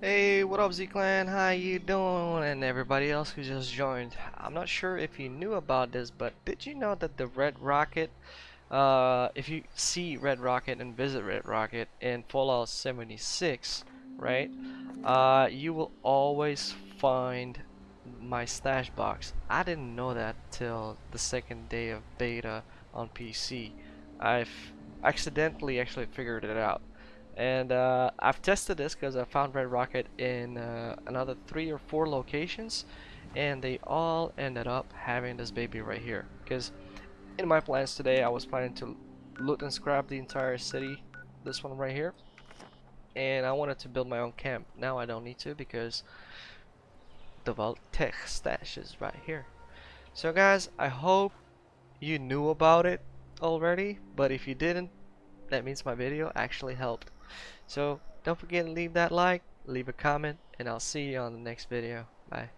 Hey, what up Z-Clan? How you doing? And everybody else who just joined. I'm not sure if you knew about this, but did you know that the Red Rocket, uh, if you see Red Rocket and visit Red Rocket in Fallout 76, right, uh, you will always find my stash box. I didn't know that till the second day of beta on PC. I've accidentally actually figured it out and uh, I've tested this because I found Red Rocket in uh, another three or four locations and they all ended up having this baby right here. Because in my plans today I was planning to loot and scrap the entire city this one right here. And I wanted to build my own camp. Now I don't need to because the Vault-Tec stash is right here. So guys I hope you knew about it already but if you didn't that means my video actually helped so don't forget to leave that like, leave a comment, and I'll see you on the next video. Bye.